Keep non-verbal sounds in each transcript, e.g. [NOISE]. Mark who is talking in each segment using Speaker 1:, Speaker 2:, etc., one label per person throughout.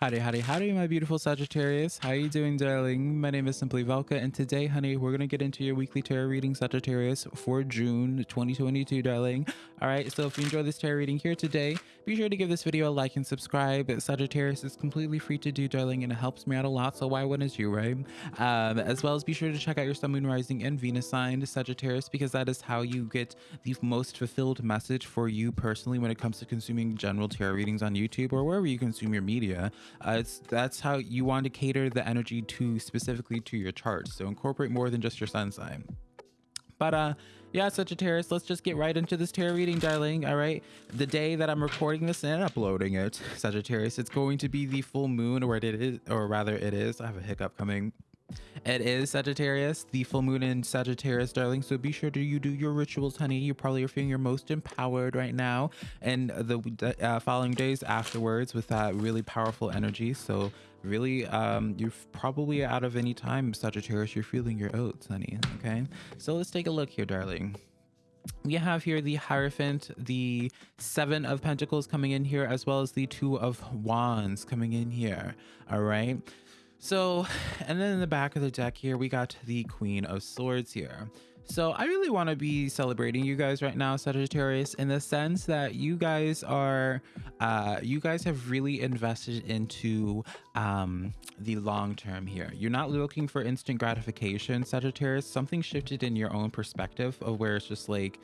Speaker 1: Howdy, howdy, howdy, my beautiful Sagittarius. How are you doing, darling? My name is Simply Velka, and today, honey, we're going to get into your weekly tarot reading, Sagittarius, for June 2022, darling. All right, so if you enjoy this tarot reading here today, be sure to give this video a like and subscribe. Sagittarius is completely free to do, darling, and it helps me out a lot, so why wouldn't you, right? Um, as well as be sure to check out your Sun, Moon, Rising, and Venus sign, Sagittarius, because that is how you get the most fulfilled message for you personally when it comes to consuming general tarot readings on YouTube or wherever you consume your media. Uh, that's how you want to cater the energy to specifically to your chart. So incorporate more than just your sun sign. But uh yeah, Sagittarius, let's just get right into this tarot reading, darling. All right. The day that I'm recording this and uploading it, [LAUGHS] Sagittarius, it's going to be the full moon, or it is, or rather, it is. I have a hiccup coming. It is Sagittarius, the full moon in Sagittarius, darling. So be sure to you do your rituals, honey. You probably are feeling your most empowered right now, and the uh, following days afterwards with that really powerful energy. So really, um, you're probably out of any time, Sagittarius. You're feeling your oats, honey. Okay. So let's take a look here, darling we have here the Hierophant, the Seven of Pentacles coming in here, as well as the Two of Wands coming in here. All right. So, [SIGHS] and then in the back of the deck here, we got the Queen of Swords here. So I really want to be celebrating you guys right now, Sagittarius, in the sense that you guys are, uh, you guys have really invested into um, the long term here. You're not looking for instant gratification, Sagittarius. Something shifted in your own perspective of where it's just like,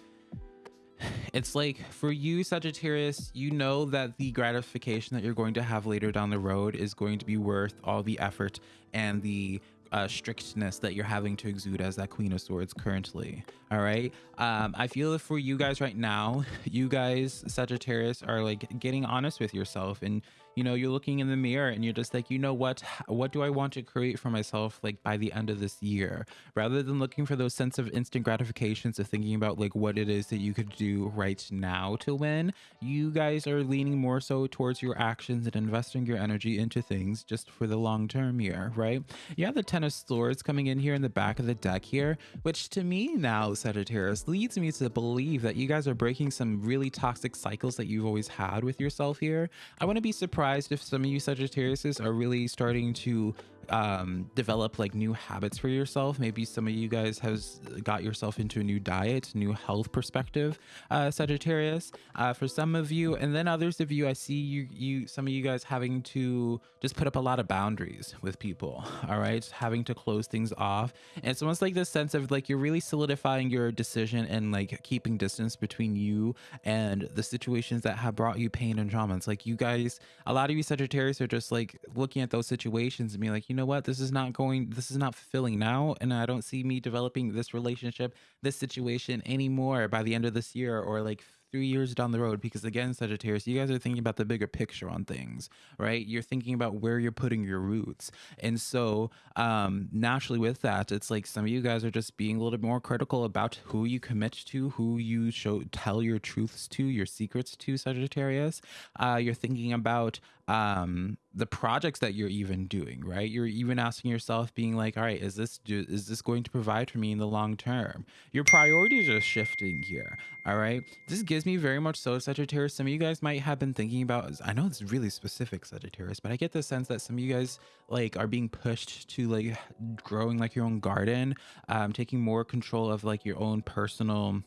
Speaker 1: it's like for you Sagittarius, you know that the gratification that you're going to have later down the road is going to be worth all the effort and the uh, strictness that you're having to exude as that Queen of Swords currently. All right. Um, I feel for you guys right now, [LAUGHS] you guys Sagittarius are like getting honest with yourself and you know you're looking in the mirror and you're just like you know what? What do i want to create for myself like by the end of this year? Rather than looking for those sense of instant gratifications of thinking about like what it is that you could do right now to win you guys are leaning more so towards your actions and investing your energy into things just for the long term here right? You have the ten of swords coming in here in the back of the deck here which to me now sagittarius leads me to believe that you guys are breaking some really toxic cycles that you've always had with yourself here. I want to be surprised surprised if some of you Sagittariuses are really starting to um, develop like new habits for yourself. Maybe some of you guys has got yourself into a new diet, new health perspective, uh, Sagittarius. Uh, for some of you, and then others of you, I see you, you, some of you guys having to just put up a lot of boundaries with people. [LAUGHS] All right, having to close things off. And it's almost like this sense of like you're really solidifying your decision and like keeping distance between you and the situations that have brought you pain and trauma. It's like you guys, a lot of you Sagittarius are just like looking at those situations and being like, you know what, this is not going, this is not fulfilling now. And I don't see me developing this relationship, this situation anymore by the end of this year or like three years down the road because again sagittarius you guys are thinking about the bigger picture on things right? You're thinking about where you're putting your roots. And so um naturally with that it's like some of you guys are just being a little bit more critical about who you commit to who you show tell your truths to your secrets to sagittarius. Uh you're thinking about um the projects that you're even doing right? You're even asking yourself being like all right is this is this going to provide for me in the long term? Your priorities are shifting here all right? This gives me very much so sagittarius. Some of you guys might have been thinking about i know it's really specific sagittarius but i get the sense that some of you guys like are being pushed to like growing like your own garden um taking more control of like your own personal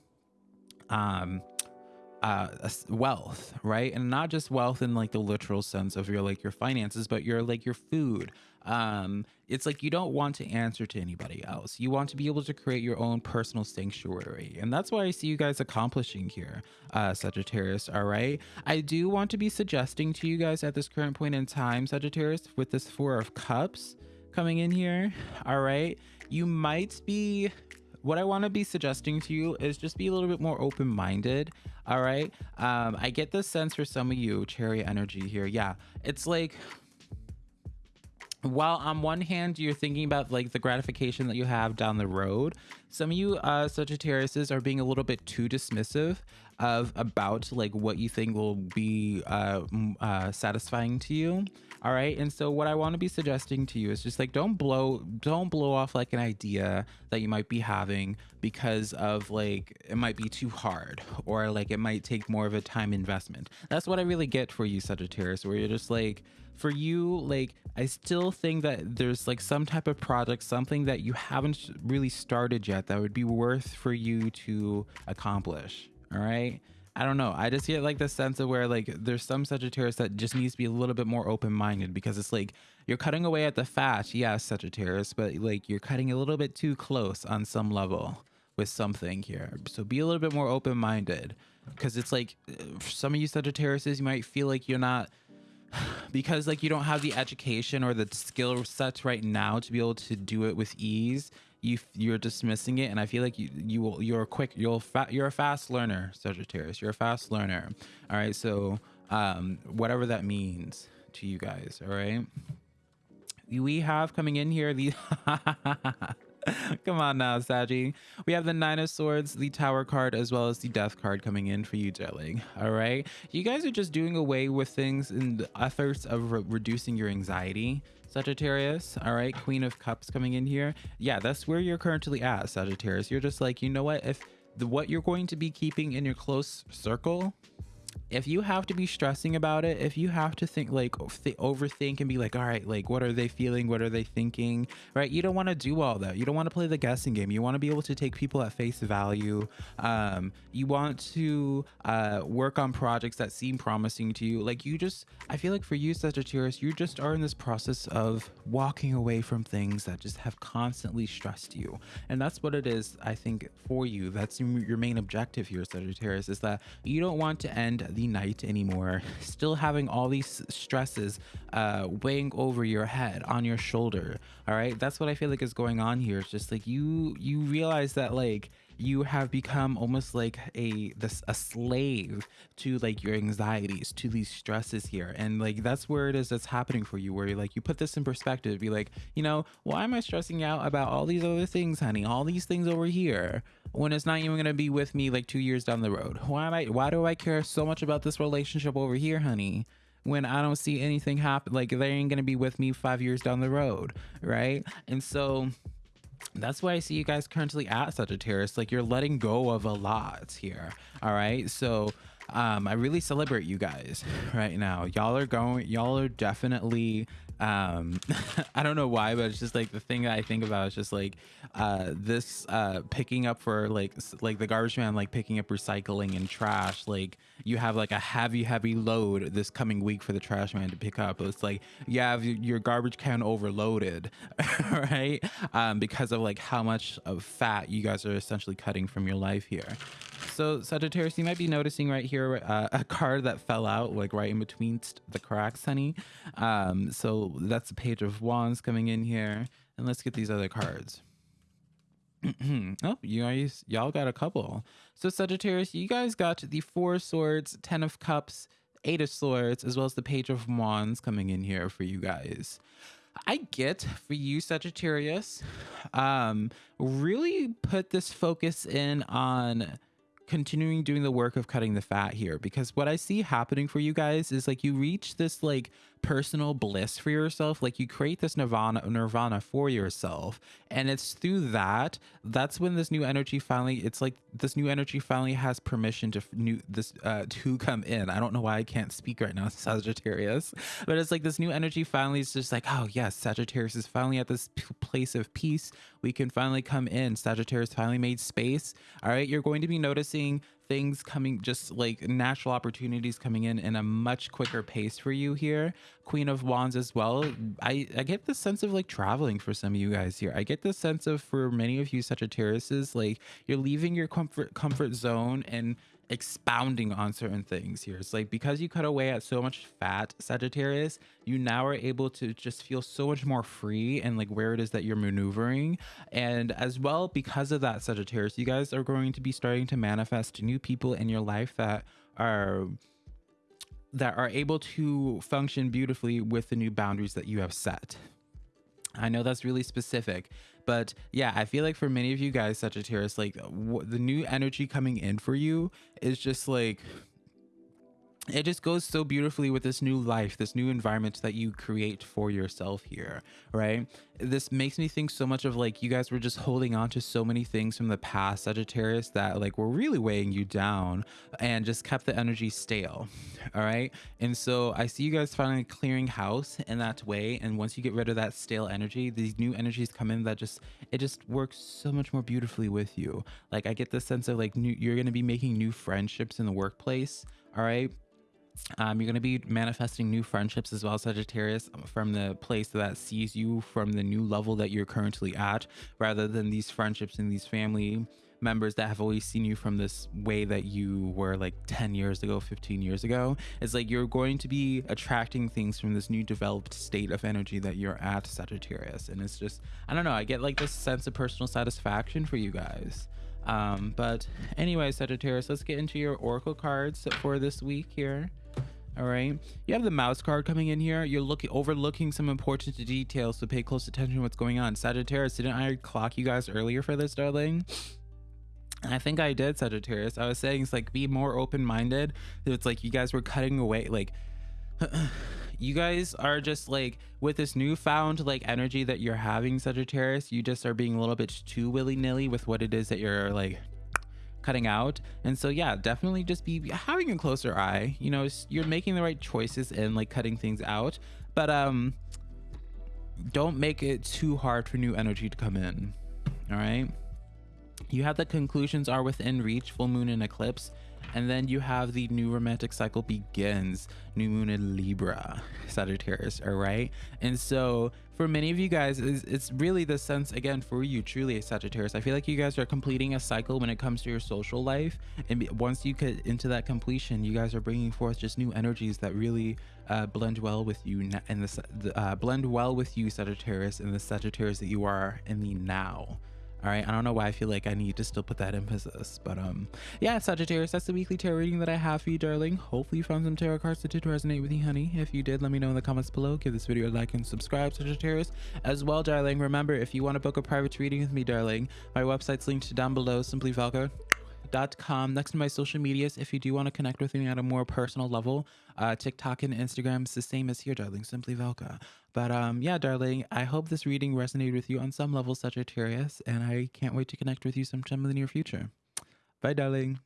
Speaker 1: um uh wealth right? And not just wealth in like the literal sense of your like your finances but your like your food. Um it's like you don't want to answer to anybody else. You want to be able to create your own personal sanctuary. And that's why i see you guys accomplishing here uh sagittarius all right? I do want to be suggesting to you guys at this current point in time sagittarius with this four of cups coming in here all right? You might be what I want to be suggesting to you is just be a little bit more open minded. All right. Um, I get the sense for some of you, cherry energy here. Yeah. It's like, while on one hand you're thinking about like the gratification that you have down the road some of you uh sagittariuses are being a little bit too dismissive of about like what you think will be uh, uh satisfying to you all right? And so what i want to be suggesting to you is just like don't blow don't blow off like an idea that you might be having because of like it might be too hard or like it might take more of a time investment. That's what i really get for you sagittarius where you're just like for you like i still think that there's like some type of project something that you haven't really started yet that would be worth for you to accomplish. All right I don't know. I just get like the sense of where like there's some Sagittarius that just needs to be a little bit more open minded because it's like you're cutting away at the fat, yes, Sagittarius, but like you're cutting a little bit too close on some level with something here. So be a little bit more open minded because it's like some of you Sagittarius, you might feel like you're not [SIGHS] because like you don't have the education or the skill sets right now to be able to do it with ease you you're dismissing it and i feel like you you will you're a quick you'll fa- you're a fast learner sagittarius. You're a fast learner. All right so um whatever that means to you guys all right? We have coming in here the [LAUGHS] [LAUGHS] Come on now, Saggy. We have the Nine of Swords, the Tower card, as well as the Death card coming in for you, darling. All right. You guys are just doing away with things in the efforts of re reducing your anxiety. Sagittarius. All right. Queen of Cups coming in here. Yeah, that's where you're currently at, Sagittarius. You're just like, you know what? If the, what you're going to be keeping in your close circle if you have to be stressing about it, if you have to think like th- overthink and be like, all right, like what are they feeling? What are they thinking? Right? You don't want to do all that. You don't want to play the guessing game. You want to be able to take people at face value. Um, you want to uh, work on projects that seem promising to you. Like you just, I feel like for you, Sagittarius, you just are in this process of walking away from things that just have constantly stressed you. And that's what it is, I think, for you. That's your main objective here, Sagittarius, is that you don't want to end the night anymore, still having all these stresses uh, weighing over your head, on your shoulder. All right, that's what I feel like is going on here. It's just like you you realize that like you have become almost like a this a slave to like your anxieties to these stresses here and like that's where it is that's happening for you where you're like you put this in perspective be like you know why am i stressing out about all these other things honey all these things over here when it's not even going to be with me like two years down the road why am i why do i care so much about this relationship over here honey when I don't see anything happen. Like they ain't gonna be with me five years down the road, right? And so that's why I see you guys currently at Sagittarius. Like you're letting go of a lot here. All right. So um, I really celebrate you guys right now. Y'all are going, y'all are definitely um [LAUGHS] i don't know why but it's just like the thing that i think about is just like uh this uh picking up for like like the garbage man like picking up recycling and trash like you have like a heavy heavy load this coming week for the trash man to pick up. It's like you have your garbage can overloaded [LAUGHS] right? Um because of like how much of fat you guys are essentially cutting from your life here so Sagittarius, you might be noticing right here uh, [LAUGHS] a card that fell out like right in between the cracks, honey. Um, so that's the page of wands coming in here. And let's get these other cards. [CLEARS THROAT] oh, you guys, y'all got a couple. So Sagittarius, you guys got the four swords, ten of cups, eight of swords, as well as the page of wands coming in here for you guys. I get for you, Sagittarius, um, really put this focus in on continuing doing the work of cutting the fat here because what I see happening for you guys is like you reach this like personal bliss for yourself like you create this nirvana nirvana for yourself. And it's through that that's when this new energy finally it's like this new energy finally has permission to new this uh [LAUGHS] to come in. I don't know why i can't speak right now [LAUGHS] sagittarius but it's like this new energy finally is just like oh yes sagittarius is finally at this place of peace. We can finally come in. Sagittarius finally made space. All right you're going to be noticing things coming just like natural opportunities coming in in a much quicker pace for you here. Queen of wands as well. I i get the sense of like traveling for some of you guys here. I get the sense of for many of you sagittariuses like you're leaving your comfort comfort zone and expounding on certain things here. It's like because you cut away at so much fat, Sagittarius, you now are able to just feel so much more free and like where it is that you're maneuvering. And as well, because of that, Sagittarius, you guys are going to be starting to manifest new people in your life that are that are able to function beautifully with the new boundaries that you have set. I know that's really specific, but yeah, I feel like for many of you guys, Sagittarius, like the new energy coming in for you is just like it just goes so beautifully with this new life, this new environment that you create for yourself here, right? This makes me think so much of like you guys were just holding on to so many things from the past, Sagittarius, that like were really weighing you down and just kept the energy stale. All right. And so I see you guys finally clearing house in that way. And once you get rid of that stale energy, these new energies come in that just, it just works so much more beautifully with you. Like I get the sense of like new, you're to be making new friendships in the workplace. All right um, you're going to be manifesting new friendships as well, Sagittarius, um, from the place that sees you from the new level that you're currently at, rather than these friendships and these family members that have always seen you from this way that you were like 10 years ago 15 years ago. It's like you're going to be attracting things from this new developed state of energy that you're at sagittarius. And it's just i don't know i get like this sense of personal satisfaction for you guys. Um but anyway sagittarius let's get into your oracle cards for this week here all right you have the mouse card coming in here you're looking overlooking some important details so pay close attention to what's going on sagittarius didn't i clock you guys earlier for this darling I think I did Sagittarius. I was saying it's like be more open-minded. It's like you guys were cutting away like [SIGHS] you guys are just like with this newfound like energy that you're having Sagittarius, you just are being a little bit too willy-nilly with what it is that you're like cutting out. And so, yeah, definitely just be having a closer eye. You know, you're making the right choices and like cutting things out, but um, don't make it too hard for new energy to come in. All right. You have the conclusions are within reach, full moon and eclipse. And then you have the new romantic cycle begins, new moon in Libra, Sagittarius, all right? And so for many of you guys, it's, it's really the sense, again, for you, truly a Sagittarius. I feel like you guys are completing a cycle when it comes to your social life. And once you get into that completion, you guys are bringing forth just new energies that really uh, blend well with you and the uh, blend well with you, Sagittarius, and the Sagittarius that you are in the now all right i don't know why i feel like i need to still put that emphasis but um yeah sagittarius that's the weekly tarot reading that i have for you darling. Hopefully you found some tarot cards that did resonate with you honey. If you did let me know in the comments below. Give this video a like and subscribe sagittarius as well darling. Remember if you want to book a private reading with me darling my website's linked down below. Simply velka com. Next to my social medias if you do want to connect with me at a more personal level uh tiktok and instagram is the same as here darling. Simply velka. But um yeah darling i hope this reading resonated with you on some level sagittarius and i can't wait to connect with you sometime in the near future. Bye darling